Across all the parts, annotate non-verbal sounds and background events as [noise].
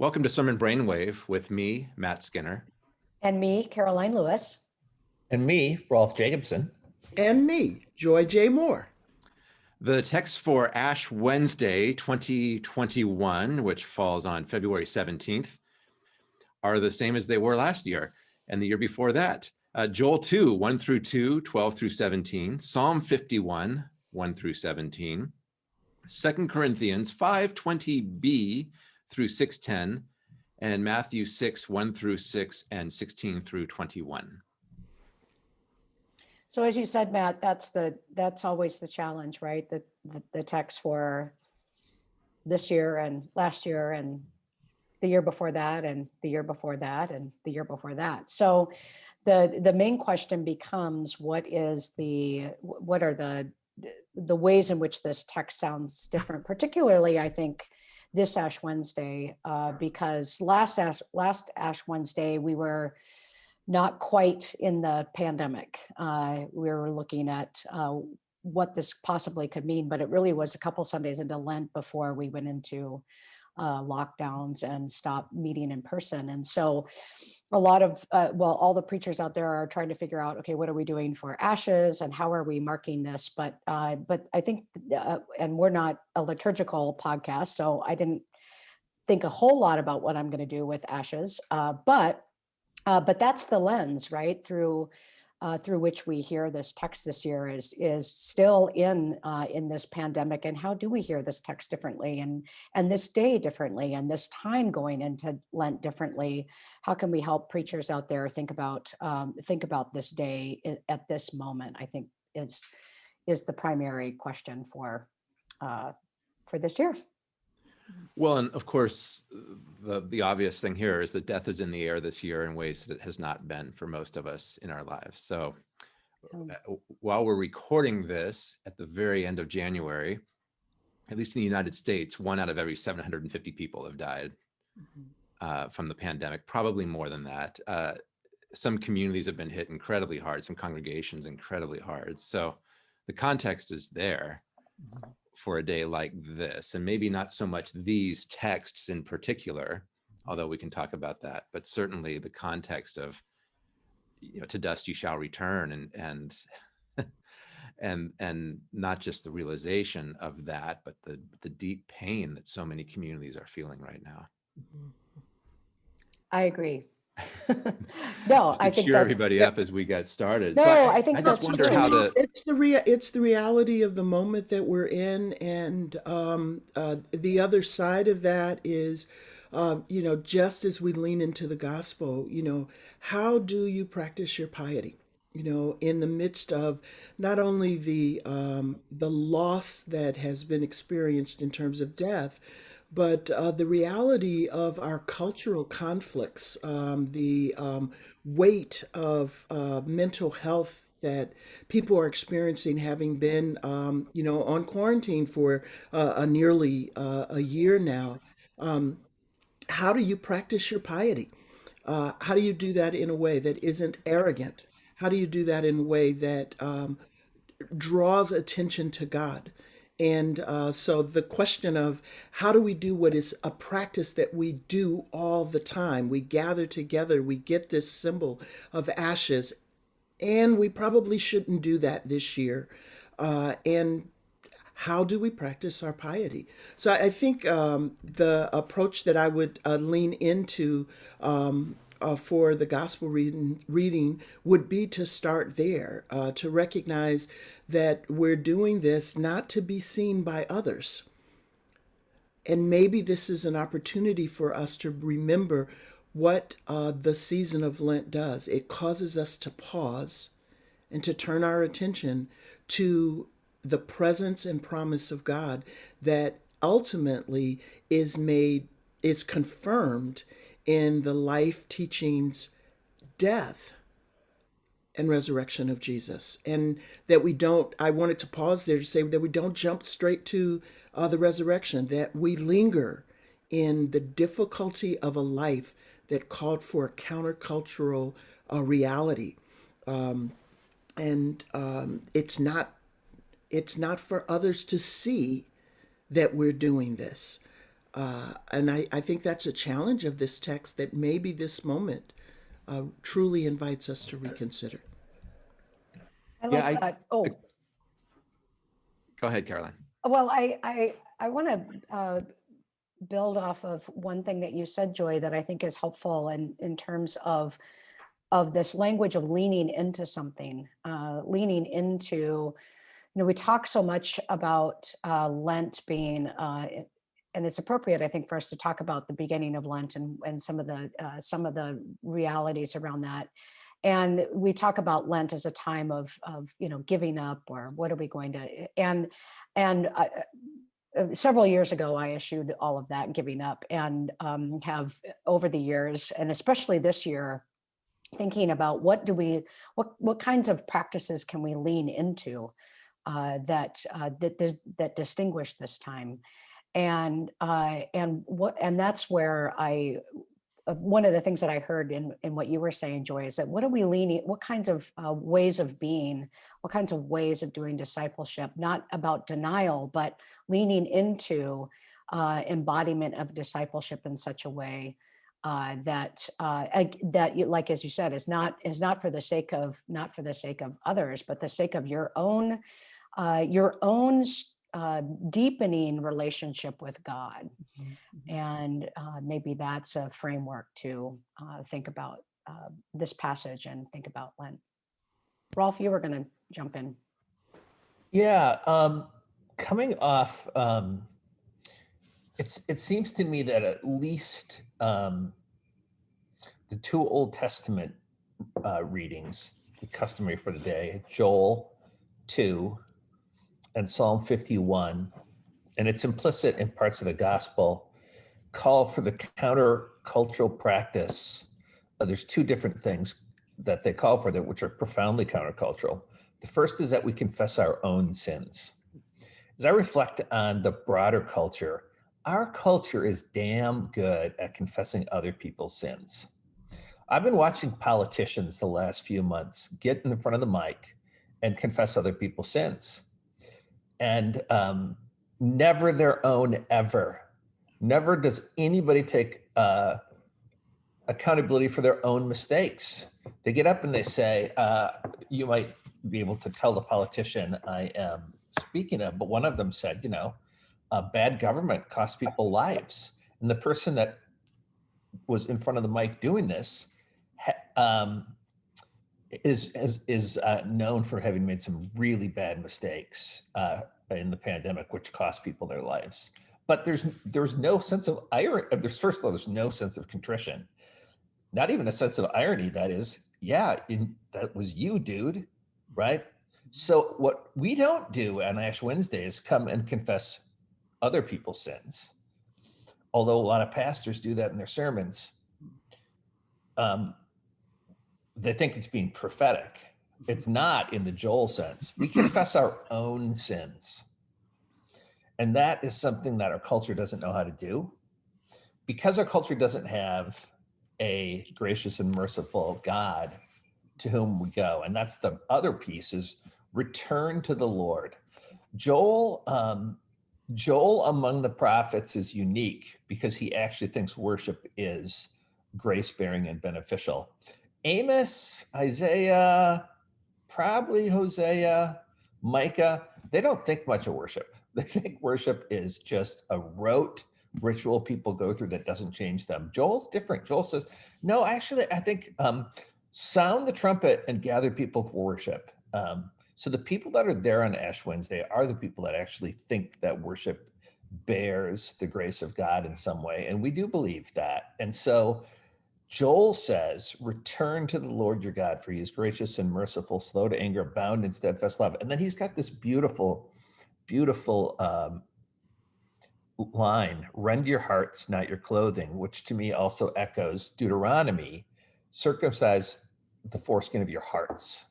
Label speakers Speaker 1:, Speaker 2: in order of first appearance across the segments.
Speaker 1: Welcome to Sermon Brainwave with me, Matt Skinner.
Speaker 2: And me, Karoline Lewis.
Speaker 3: And me, Rolf Jacobson.
Speaker 4: And me, Joy J. Moore.
Speaker 1: The text for Ash Wednesday 2021, which falls on February 17th, are the same as they were last year and the year before that. Uh, Joel 2, 1 through 2, 12 through 17, Psalm 51, 1 through 17, 2 Corinthians 520b through 610, and Matthew 6, 1 through 6, and 16 through 21.
Speaker 2: So as you said, Matt, that's the that's always the challenge, right? The, the, the text for this year and last year and the year before that and the year before that and the year before that. So the the main question becomes what is the what are the the ways in which this text sounds different, particularly I think this Ash Wednesday, uh, because last Ash, last Ash Wednesday we were not quite in the pandemic. Uh, we were looking at uh, what this possibly could mean, but it really was a couple Sundays into Lent before we went into uh, lockdowns and stop meeting in person. And so a lot of, uh, well, all the preachers out there are trying to figure out, okay, what are we doing for ashes and how are we marking this? But, uh, but I think, uh, and we're not a liturgical podcast, so I didn't think a whole lot about what I'm going to do with ashes. but uh, but that's the lens, right? Through uh, through which we hear this text this year is is still in uh, in this pandemic. And how do we hear this text differently and and this day differently and this time going into Lent differently? How can we help preachers out there think about um, think about this day at this moment? I think is is the primary question for uh, for this year.
Speaker 1: Well, and of course, the, the obvious thing here is that death is in the air this year in ways that it has not been for most of us in our lives. So oh. uh, while we're recording this at the very end of January, at least in the United States, one out of every 750 people have died mm -hmm. uh, from the pandemic, probably more than that. Uh, some communities have been hit incredibly hard, some congregations incredibly hard. So the context is there. Mm -hmm for a day like this and maybe not so much these texts in particular although we can talk about that but certainly the context of you know to dust you shall return and and [laughs] and and not just the realization of that but the the deep pain that so many communities are feeling right now
Speaker 2: mm-hmm. i agree [laughs] no, I think
Speaker 1: cheer everybody up as we get started.
Speaker 2: No, so I, I, think
Speaker 1: I
Speaker 2: just
Speaker 1: wonder how the
Speaker 4: it's the rea it's the reality of the moment that we're in, and um, uh, the other side of that is, um, you know, just as we lean into the gospel, you know, how do you practice your piety? You know, in the midst of not only the um, the loss that has been experienced in terms of death, but uh, the reality of our cultural conflicts, um, the um, weight of uh, mental health that people are experiencing having been, um, you know, on quarantine for uh, a nearly uh, a year now. Um, how do you practice your piety? Uh, how do you do that in a way that isn't arrogant? How do you do that in a way that um, draws attention to God? And uh, so the question of how do we do what is a practice that we do all the time? We gather together, we get this symbol of ashes, and we probably shouldn't do that this year. Uh, and how do we practice our piety? So I think um, the approach that I would uh, lean into um, uh, for the gospel reading, reading would be to start there, uh, to recognize that we're doing this not to be seen by others. And maybe this is an opportunity for us to remember what uh, the season of Lent does. It causes us to pause and to turn our attention to the presence and promise of God that ultimately is made, is confirmed in the life teachings, death, and resurrection of Jesus. And that we don't, I wanted to pause there to say that we don't jump straight to uh, the resurrection, that we linger in the difficulty of a life that called for a countercultural uh, reality. Um, and um, it's not it's not for others to see that we're doing this. Uh, and I, I think that's a challenge of this text that maybe this moment uh, truly invites us to reconsider.
Speaker 2: I
Speaker 1: Yeah, I-
Speaker 2: that. Oh,
Speaker 1: Go ahead, Karoline.
Speaker 2: well, I, I, I want to uh, build off of one thing that you said, Joy, that I think is helpful in, in terms of, of this language of leaning into something, uh, leaning into, you know, we talk so much about uh, Lent being, uh, it- and it's appropriate, I think, for us to talk about the beginning of Lent and, and some of the, uh, some of the realities around that. And we talk about Lent as a time of, of, you know, giving up or what are we going to, and, and uh, several years ago, I issued all of that giving up and um, have over the years, and especially this year, thinking about what do we, what what kinds of practices can we lean into uh, that uh, that that distinguish this time, and uh, and what and that's where I uh, one of the things that I heard in in what you were saying, Joy, is that what are we leaning? What kinds of uh, ways of being? What kinds of ways of doing discipleship? Not about denial, but leaning into uh, embodiment of discipleship in such a way uh, that uh, that like as you said is not is not for the sake of not for the sake of others, but the sake of your own uh, your own uh, deepening relationship with God, and uh, maybe that's a framework to uh, think about uh, this passage and think about Lent. Rolf, you were going to jump in.
Speaker 3: Yeah, um, coming off, um, it's it seems to me that at least um, the two Old Testament uh, readings, the customary for the day, Joel two and Psalm fifty one, and it's implicit in parts of the gospel, call for the countercultural practice. Uh, there's two different things that they call for that, which are profoundly countercultural. The first is that we confess our own sins. As I reflect on the broader culture, our culture is damn good at confessing other people's sins. I've been watching politicians the last few months get in front of the mic and confess other people's sins. And um, never their own ever. Never does anybody take uh, accountability for their own mistakes. They get up and they say, uh, you might be able to tell the politician I am speaking of, but one of them said, you know, bad government costs people lives. And the person that was in front of the mic doing this um, is is, is uh, known for having made some really bad mistakes uh, in the pandemic, which cost people their lives. But there's there's no sense of irony. There's first of all, there's no sense of contrition, not even a sense of irony. That is, yeah, in, that was you, dude, right? So what we don't do on Ash Wednesday is come and confess other people's sins. Although a lot of pastors do that in their sermons, um, they think it's being prophetic. It's not in the Joel sense. We confess our own sins. And that is something that our culture doesn't know how to do. Because our culture doesn't have a gracious and merciful God to whom we go. And that's the other piece is return to the Lord. Joel, um, Joel among the prophets is unique because he actually thinks worship is grace bearing and beneficial. Amos, Isaiah, probably Hosea, Micah, they don't think much of worship. [laughs] They think worship is just a rote ritual people go through that doesn't change them. Joel's different. Joel says, no, actually, I think um, sound the trumpet and gather people for worship. Um, so the people that are there on Ash Wednesday are the people that actually think that worship bears the grace of God in some way. And we do believe that. And so Joel says, Return to the Lord your God, for he is gracious and merciful, slow to anger, bound in steadfast love. And then he's got this beautiful, beautiful um, line rend your hearts, not your clothing, which to me also echoes Deuteronomy circumcise the foreskin of your hearts.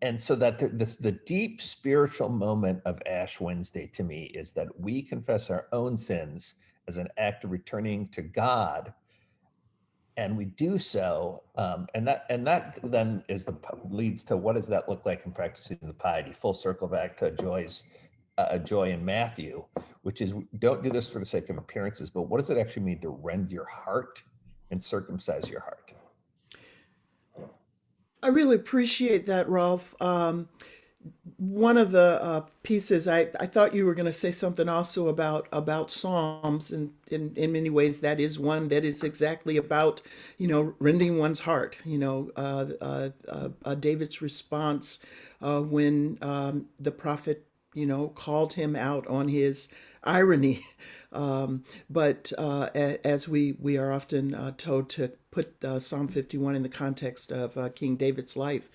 Speaker 3: And so that the, this, the deep spiritual moment of Ash Wednesday to me is that we confess our own sins as an act of returning to God and we do so um, and that and that then is the leads to what does that look like in practicing the piety full circle back to joy's uh, Joy in Matthew, which is don't do this for the sake of appearances, but what does it actually mean to rend your heart and circumcise your heart?
Speaker 4: I really appreciate that, Rolf. Um, one of the uh, pieces I, I thought you were going to say something also about about psalms and in, in many ways that is one that is exactly about you know rending one's heart you know uh, uh, uh, uh, david's response uh, when um, the prophet you know called him out on his irony. [laughs] Um, but as we we are often told to put uh, psalm 51 in the context of uh, king david's life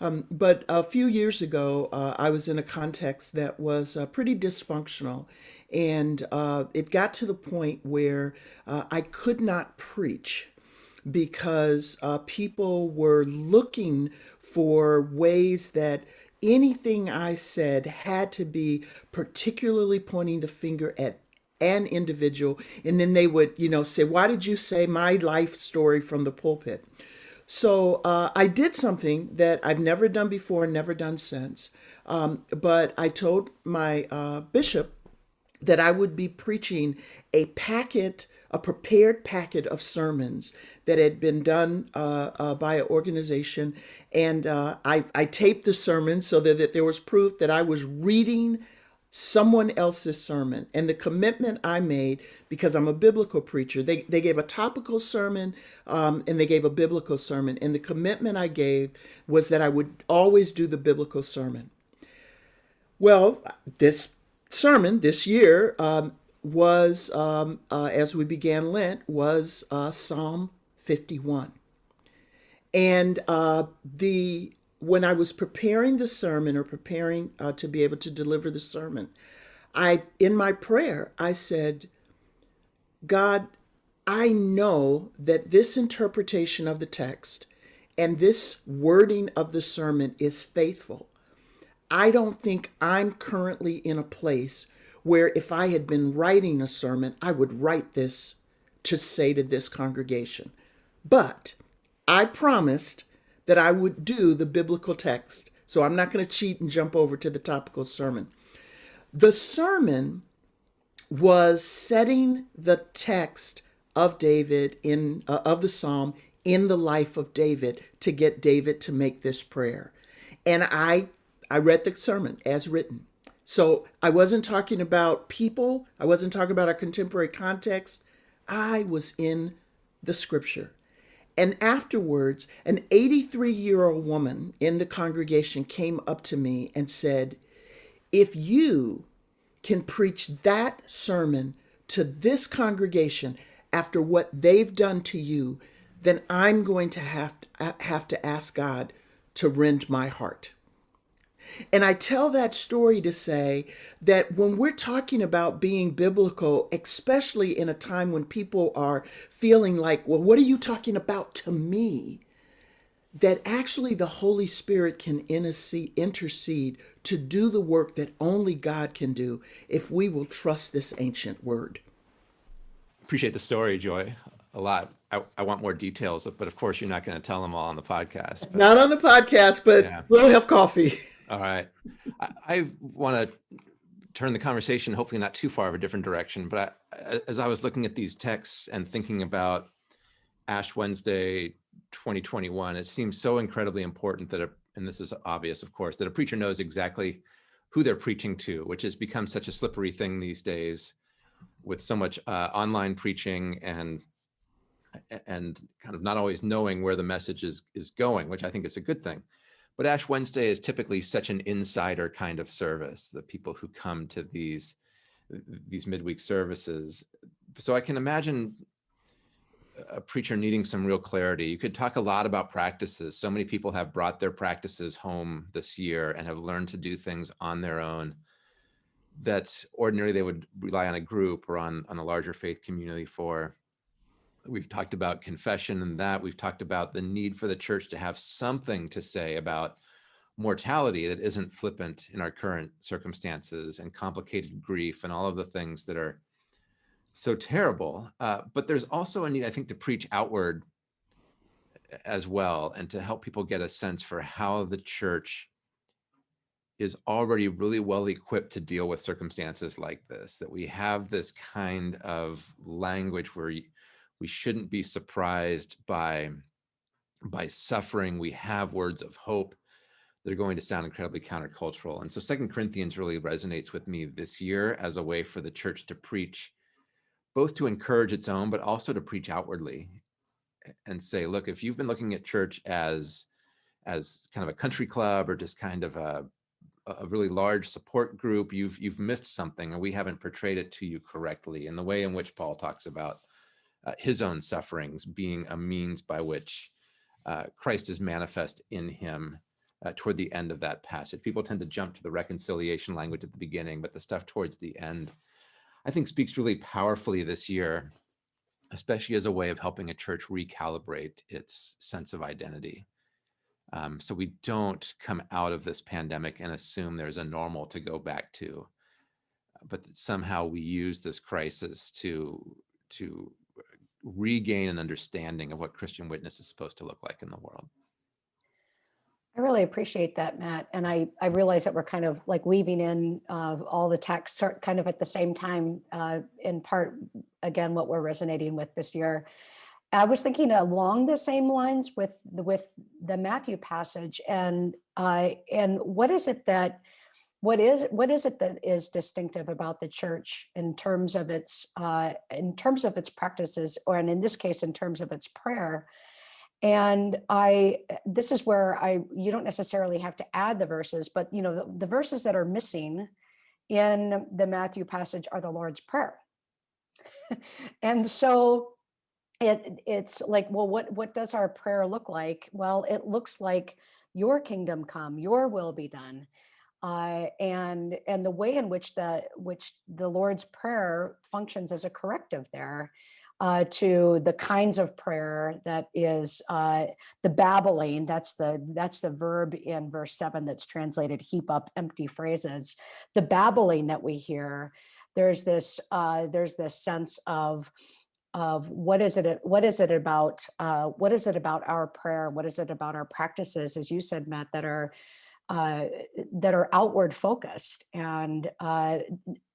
Speaker 4: um, but a few years ago, uh, I was in a context that was uh, pretty dysfunctional. And uh, it got to the point where uh, I could not preach because people were looking for ways that anything I said had to be particularly pointing the finger at an individual. And then they would, you know, say, Why did you say my life story from the pulpit? So uh, I did something that I've never done before and never done since. Um, but I told my uh, bishop that I would be preaching a packet, a prepared packet of sermons that had been done uh, uh, by an organization. And uh, I, I taped the sermon so that, that there was proof that I was reading someone else's sermon. And the commitment I made, because I'm a biblical preacher, they, they gave a topical sermon um, and they gave a biblical sermon. And the commitment I gave was that I would always do the biblical sermon. Well, this sermon this year um, was, um, uh, as we began Lent, was uh, Psalm 51. And uh, the when I was preparing the sermon or preparing uh, to be able to deliver the sermon, I in my prayer I said, God, I know that this interpretation of the text and this wording of the sermon is faithful. I don't think I'm currently in a place where if I had been writing a sermon, I would write this to say to this congregation. But I promised that I would do the biblical text. So I'm not going to cheat and jump over to the topical sermon. The sermon was setting the text of David in uh, of the psalm in the life of David to get David to make this prayer. And I I read the sermon as written. So I wasn't talking about people, I wasn't talking about our contemporary context. I was in the scripture. And afterwards, an 83 year old woman in the congregation came up to me and said, If you can preach that sermon to this congregation after what they've done to you, then I'm going to have to, have to ask God to rend my heart. And I tell that story to say that when we're talking about being biblical, especially in a time when people are feeling like, well, what are you talking about to me? That actually the Holy Spirit can intercede to do the work that only God can do if we will trust this ancient word.
Speaker 1: Appreciate the story, Joy, a lot. I, I want more details, but of course, you're not going to tell them all on the podcast. But,
Speaker 4: Not on the podcast, but
Speaker 1: Yeah.
Speaker 4: we'll have coffee. [laughs]
Speaker 1: all right. I, I want to turn the conversation, hopefully not too far of a different direction, but I, as I was looking at these texts and thinking about Ash Wednesday 2021, it seems so incredibly important that, a, and this is obvious, of course, that a preacher knows exactly who they're preaching to, which has become such a slippery thing these days with so much uh, online preaching and and kind of not always knowing where the message is is going, which I think is a good thing. But Ash Wednesday is typically such an insider kind of service. The people who come to these these midweek services, so I can imagine a preacher needing some real clarity. You could talk a lot about practices. So many people have brought their practices home this year and have learned to do things on their own that ordinarily they would rely on a group or on, on a larger faith community for. We've talked about confession and that. We've talked about the need for the church to have something to say about mortality that isn't flippant in our current circumstances and complicated grief and all of the things that are so terrible. Uh, but there's also a need, I think, to preach outward as well and to help people get a sense for how the church is already really well equipped to deal with circumstances like this, that we have this kind of language where we shouldn't be surprised by, by suffering. We have words of hope that are going to sound incredibly countercultural. And so Second Corinthians really resonates with me this year as a way for the church to preach, both to encourage its own, but also to preach outwardly and say, look, if you've been looking at church as as kind of a country club or just kind of a a really large support group, you've you've missed something, and we haven't portrayed it to you correctly. In the way in which Paul talks about uh, his own sufferings being a means by which uh, Christ is manifest in him uh, toward the end of that passage. People tend to jump to the reconciliation language at the beginning, but the stuff towards the end, I think, speaks really powerfully this year, especially as a way of helping a church recalibrate its sense of identity. Um, so we don't come out of this pandemic and assume there's a normal to go back to, but somehow we use this crisis to to regain an understanding of what Christian witness is supposed to look like in the world.
Speaker 2: I really appreciate that, Matt. And I, I realize that we're kind of like weaving in uh, all the texts kind of at the same time, uh, in part, again, what we're resonating with this year. I was thinking along the same lines with the, with the Matthew passage and uh, and what is it that what is what is it that is distinctive about the church in terms of its uh, in terms of its practices or and in this case in terms of its prayer? And i this is where i you don't necessarily have to add the verses but you know the, the verses that are missing in the matthew passage are the lord's prayer. [laughs] And so it it's like well what what does our prayer look like? Well it looks like your kingdom come your will be done uh, and and the way in which the which the lord's prayer functions as a corrective there uh, to the kinds of prayer that is uh, the babbling that's the that's the verb in verse 7 that's translated heap up empty phrases. The babbling that we hear there's this uh, there's this sense of of what is it what is it about uh, what is it about our prayer? What is it about our practices as you said matt that are uh, that are outward focused and uh,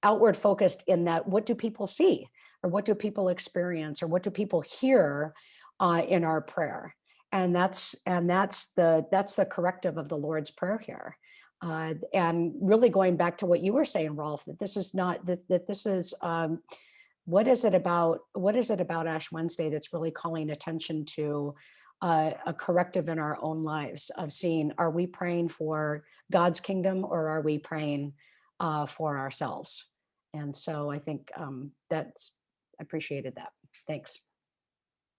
Speaker 2: outward focused in that what do people see? Or what do people experience? Or what do people hear uh, in our prayer? And that's and that's the that's the corrective of the lord's prayer here. Uh, and really going back to what you were saying rolf that this is not that, that this is um, what is it about what is it about ash wednesday that's really calling attention to uh, a corrective in our own lives of seeing are we praying for god's kingdom or are we praying uh, for ourselves? And so i think um, that's appreciated that. Thanks